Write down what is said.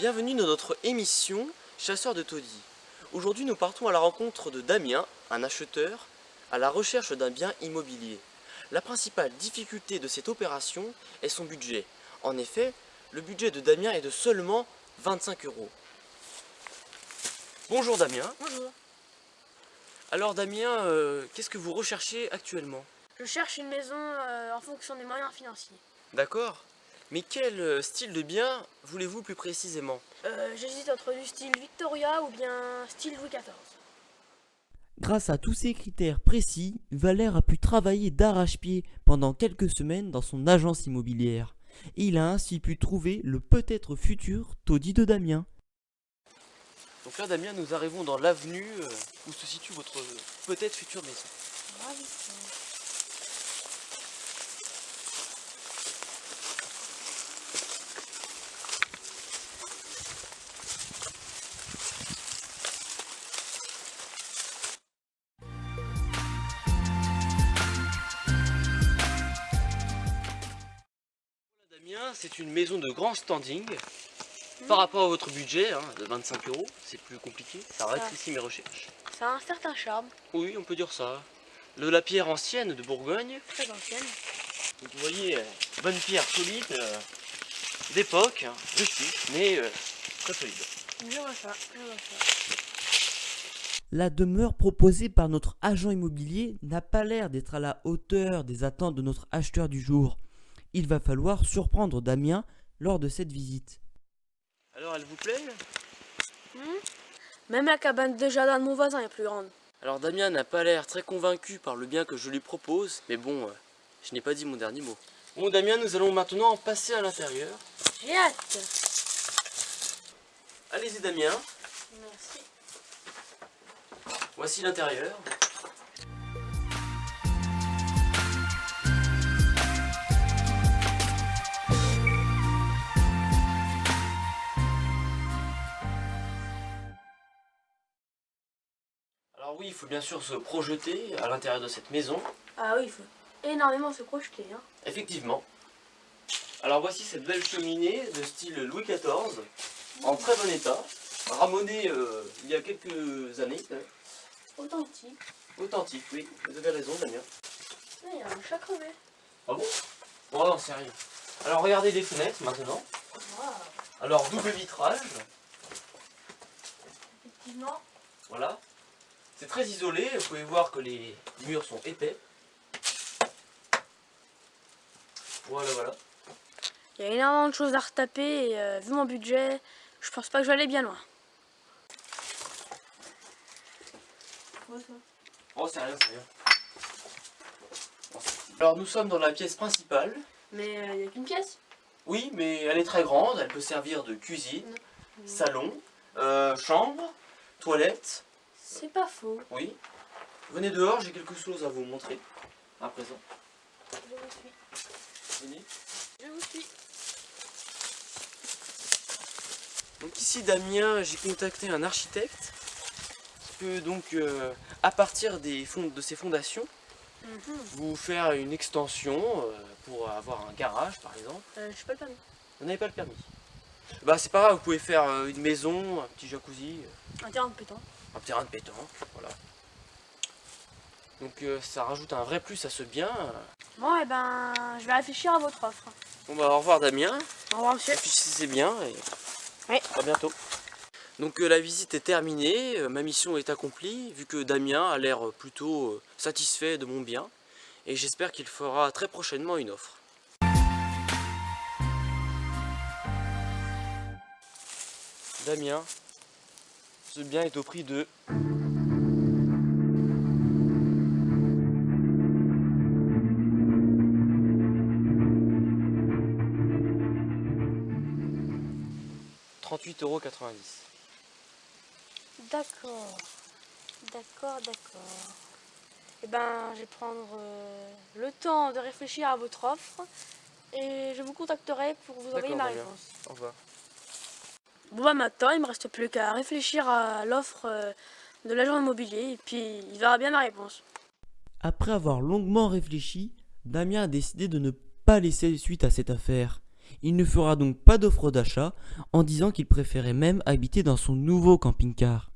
Bienvenue dans notre émission Chasseur de taudis. Aujourd'hui nous partons à la rencontre de Damien, un acheteur, à la recherche d'un bien immobilier. La principale difficulté de cette opération est son budget. En effet, le budget de Damien est de seulement 25 euros. Bonjour Damien. Bonjour. Alors Damien, euh, qu'est-ce que vous recherchez actuellement? Je cherche une maison euh, en fonction des moyens financiers. D'accord Mais quel euh, style de bien voulez-vous plus précisément? Euh, J'hésite entre du style Victoria ou bien style Louis XIV. Grâce à tous ces critères précis, Valère a pu travailler d'arrache-pied pendant quelques semaines dans son agence immobilière. Et il a ainsi pu trouver le peut-être futur taudis de Damien. Donc là Damien, nous arrivons dans l'avenue euh, où se situe votre euh, peut-être future maison. Damien, c'est une maison de grand standing. Par rapport à votre budget hein, de 25 euros, c'est plus compliqué, ça rétrécit mes recherches. Ça a un certain charme, Oui, on peut dire ça. De la pierre ancienne de Bourgogne. très ancienne. Donc vous voyez, euh, bonne pierre solide, euh, d'époque, hein, rustique, mais euh, très solide. Je vois ça, je vois ça. La demeure proposée par notre agent immobilier n'a pas l'air d'être à la hauteur des attentes de notre acheteur du jour. Il va falloir surprendre Damien lors de cette visite. Alors elle vous plaît? Même la cabane de jardin de mon voisin est plus grande. Alors Damien n'a pas l'air très convaincu par le bien que je lui propose, mais bon, euh, je n'ai pas dit mon dernier mot. Bon Damien, nous allons maintenant passer à l'intérieur. J'ai hâte. Allez-y Damien, Merci. voici l'intérieur. Alors oui, il faut bien sûr se projeter à l'intérieur de cette maison. Ah oui, il faut énormément se projeter. Hein. Effectivement. Alors voici cette belle cheminée de style Louis XIV, en très bon état, ramonée euh, il y a quelques années, même. Authentique. authentique, oui, vous avez raison Damien. Il y a un chat crevé. Ah bon? Bon non, c'est rien. Alors regardez les fenêtres maintenant. Alors double vitrage, Effectivement. voilà. C'est très isolé, vous pouvez voir que les murs sont épais. Voilà, voilà. Il y a énormément de choses à retaper et euh, vu mon budget, je pense pas que je vais aller bien loin. Oh, c'est rien, c'est rien. Alors nous sommes dans la pièce principale. Mais euh, il n'y a qu'une pièce? Oui, mais elle est très grande, elle peut servir de cuisine, salon, euh, chambre, toilette. C'est pas faux. Oui. Venez dehors, j'ai quelque chose à vous montrer à présent. Je vous suis. Venez. Je vous suis. Donc ici Damien, j'ai contacté un architecte qui peut donc euh, à partir des fonds, de ses fondations Mhm. vous faire une extension euh, pour avoir un garage par exemple. Euh, je sais pas le permis. Vous n'avez pas le permis. Bah c'est pas grave, vous pouvez faire une maison, un petit jacuzzi, Un terrain de pétanque. Un terrain de pétanque, voilà. Donc euh, ça rajoute un vrai plus à ce bien. Bon, et ben, je vais réfléchir à votre offre. Bon bah au revoir Damien. Au revoir, monsieur. Réfléchissez bien et Oui. à bientôt. Donc euh, la visite est terminée, euh, ma mission est accomplie, vu que Damien a l'air plutôt satisfait de mon bien, et j'espère qu'il fera très prochainement une offre. Damien, ce bien est au prix de... €38,90. D'accord. D'accord, d'accord. Et ben, je vais prendre euh, le temps de réfléchir à votre offre et je vous contacterai pour vous envoyer ma réponse. Au revoir. Bon bah maintenant, il me reste plus qu'à réfléchir à l'offre euh, de l'agent immobilier et puis il verra bien ma réponse. Après avoir longuement réfléchi, Damien a décidé de ne pas laisser suite à cette affaire. Il ne fera donc pas d'offre d'achat en disant qu'il préférait même habiter dans son nouveau camping-car.